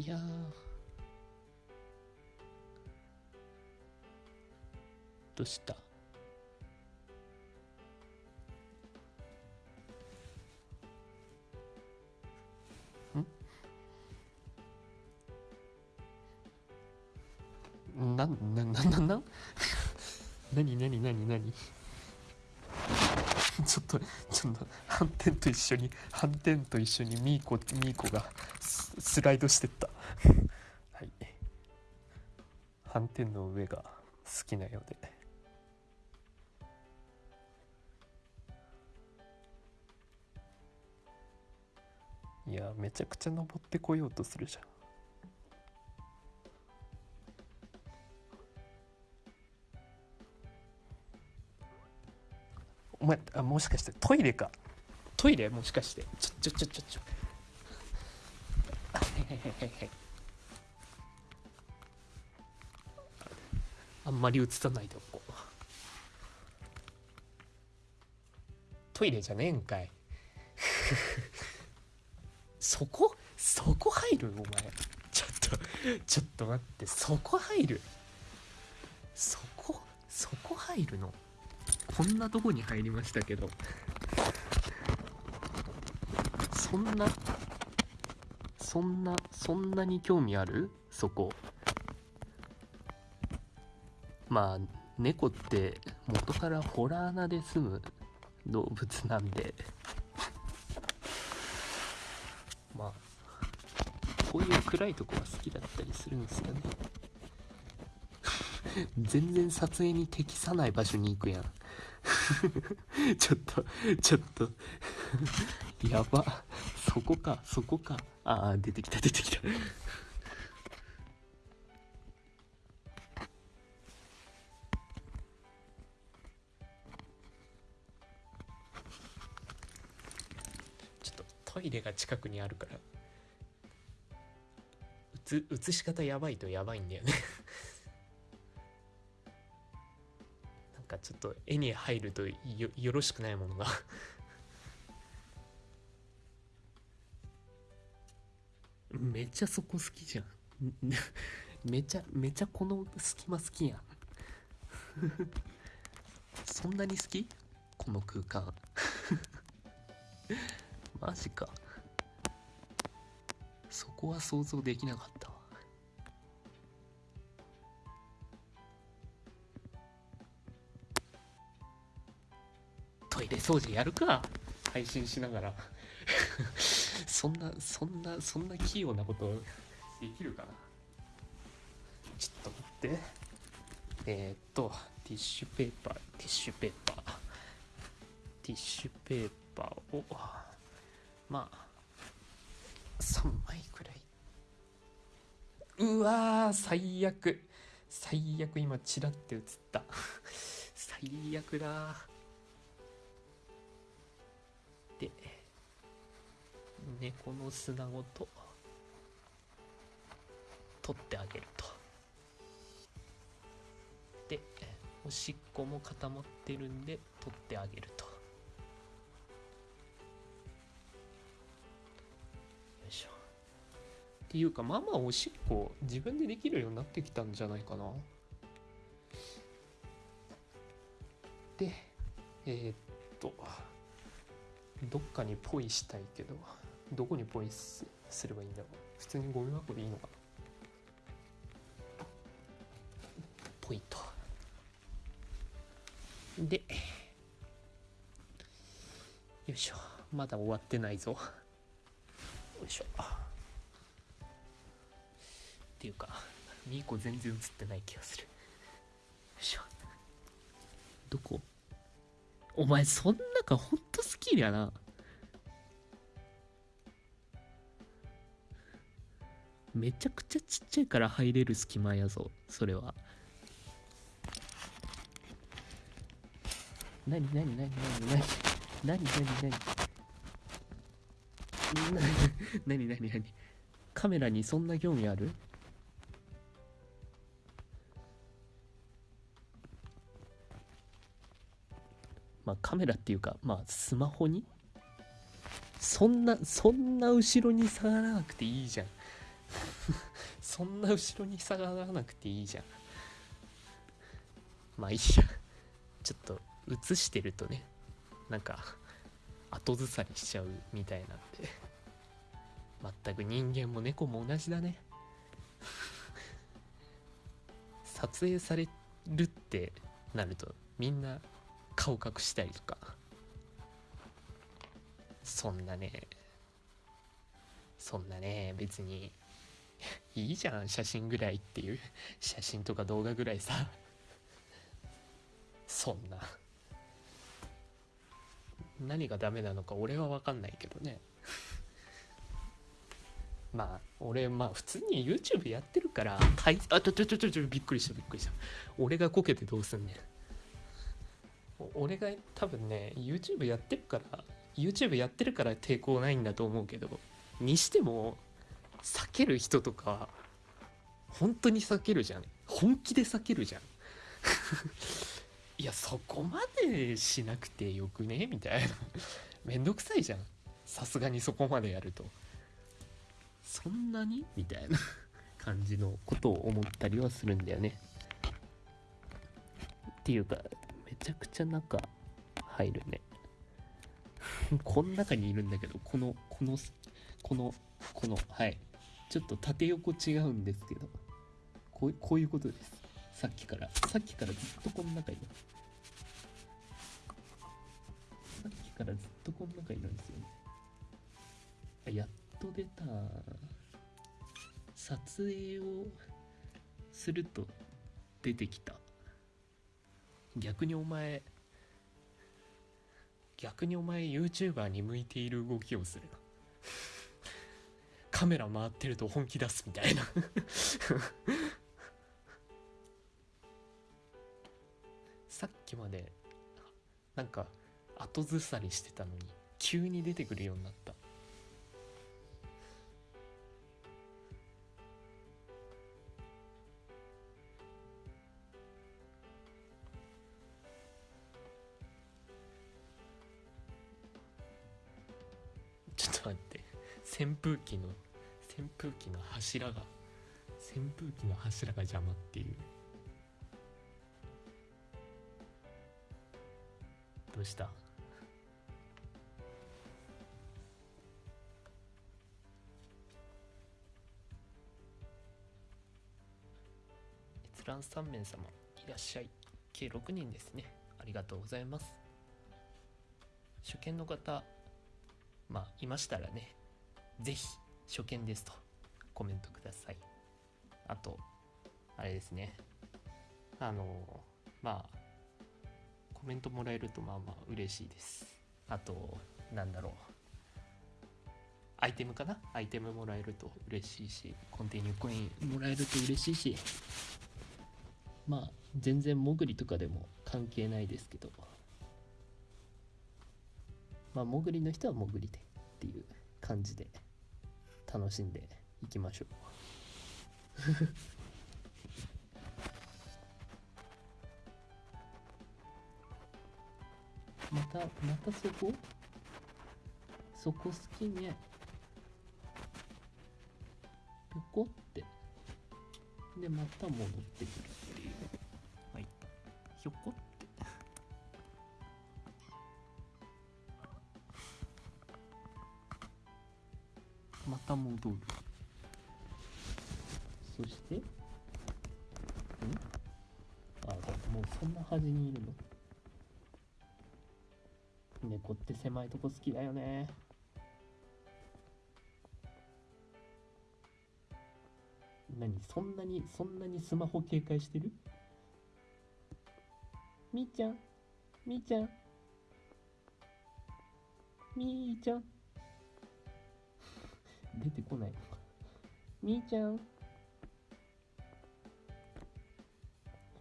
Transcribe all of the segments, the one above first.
いやどうした？ちょっとちょっと反転と一緒に反転と一緒にミーコミーコがスライドしてった。はい。反転の上が好きなようで。いやめちゃくちゃ登ってこようとするじゃん。お前あもしかしてトイレか？トイレ？もしかして？ちょちょちょちょちょ。あはいはいはいはいはい。あんまり映さないでおこう。トイレじゃねえんかい。そこ？そこ入る？お前。ちょっとちょっと待って。そこ入る？そこ？そこ入るの？こんなとこに入りましたけど。そんなそんなそんなに興味ある？そこ。まあ猫って元からホラー穴で住む動物なんで。まあこういう暗いとこは好きだったりするんですよね。全然撮影に適さない場所に行くやん。ちょっとちょっと。やば。そこかそこか。ああ出てきた出てきた。ちょっとトイレが近くにあるから。映し方やばいとやばいんだよね。ちょっと絵に入るとよよろしくないものが。めっちゃそこ好きじゃん。めちゃめちゃこの隙間好きやん。そんなに好き？この空間。マジか。そこは想像できなかった。トイレ掃除やるか。配信しながら。そんなそんなそんな器用なことできるかな。ちょっと待って。えー、っとティッシュペーパーティッシュペーパー。ティッシュペーパーをまあ3枚くらい。うわ最悪。最悪今チラって映った。最悪だ猫の砂ごと取ってあげると。でおしっこも固まってるんで取ってあげると。よいしょ。っていうかまあまあおしっこ自分でできるようになってきたんじゃないかな。でえー、っとどっかにポイしたいけど。どこにポイすすればいいんだ？ろう普通にゴミ箱でいいのかな？ポイとでよいしょ。まだ終わってないぞ。よいしょ。っていうかミーコ全然映ってない気がする。よいしょ。どこ？お前そん中ほんと好きやな。めちゃくちゃちっちゃいから入れる隙間やぞそれは。なになになになになになになになになになになにカメラにそんな興味ある？まあカメラっていうかまあスマホに？そんなそんな後ろに下がらなくていいじゃん。そんな後ろに下がらなくていいじゃん。まあいいや。ちょっと映してるとねなんか後ずさりしちゃうみたいなんで。全く人間も猫も同じだね。撮影されるってなるとみんな顔隠したりとか。そんなね。そんなね別に。いいじゃん写真ぐらいっていう。写真とか動画ぐらいさ。そんな。何がダメなのか俺は分かんないけどね。まあ俺まあ普通に YouTube やってるからはいあちょちょちょちょびっくりしたびっくりした。俺がこけてどうすんねん。俺が多分ね YouTube やってるから YouTube やってるから抵抗ないんだと思うけどにしても避ける人とか本当に避けるじゃん。本気で避けるじゃん。いやそこまでしなくてよくねみたいな。めんどくさいじゃん。さすがにそこまでやると。そんなにみたいな。感じのことを思ったりはするんだよね。っていうかめちゃくちゃ中入るね。この中にいるんだけどこのこのこのこのはい。ちょっと縦横違うんですけどこうこういうことです。さっきから。さっきからずっとこの中いるさっきからずっとこの中いるんですよね。あやっと出た撮影をすると出てきた。逆にお前逆にお前 YouTuber に向いている動きをするな。カメラ回ってると本気出すみたいな。さっきまでなんか後ずさりしてたのに急に出てくるようになった。ちょっと待って。扇風機の扇風機の柱が扇風機の柱が邪魔っていう。どうした？閲覧3名様いらっしゃい。計6人ですね。ありがとうございます。初見の方まあいましたらねぜひ初見ですと。コメントください。あとあれですね。あのまあコメントもらえるとまあまあ嬉しいです。あとなんだろう。アイテムかな？アイテムもらえると嬉しいしコンティニューコインもらえると嬉しいしまあ全然潜りとかでも関係ないですけどまあ潜りの人は潜りでっていう感じで楽しんでいきましょう。またまたそこ？そこ好きね。ぴょこって。でまた戻ってくるっていう。はい。ひょこった戻るそしてんあもうそんな端にいるの？猫って狭いとこ好きだよね。何？そんなにそんなにスマホ警戒してる？みーちゃんみーちゃんみーちゃん。出てこないのか。みーちゃん。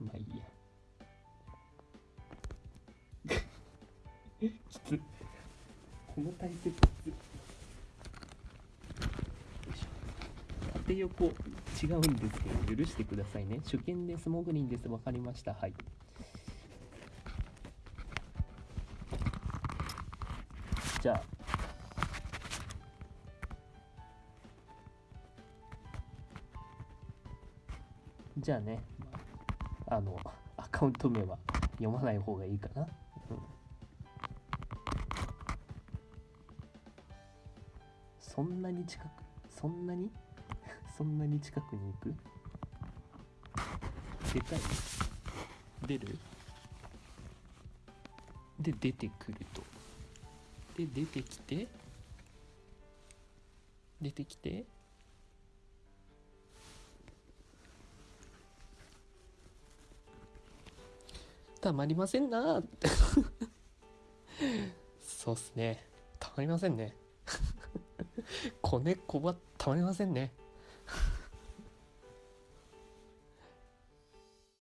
まあいいや。きつこの体勢きつよいしょ。縦横違うんですけど許してくださいね。初見ですモグリンです。わかりました。はい。じゃあじゃあね、あの、アカウント名は読まない方がいいかな。そんなに近く、そんなに？そんなに近くに行く？出たい？出る？で、出てくると。で、出てきて、出てきて、たまりませんな。そうっすね。たまりませんね。子猫はたまりませんね。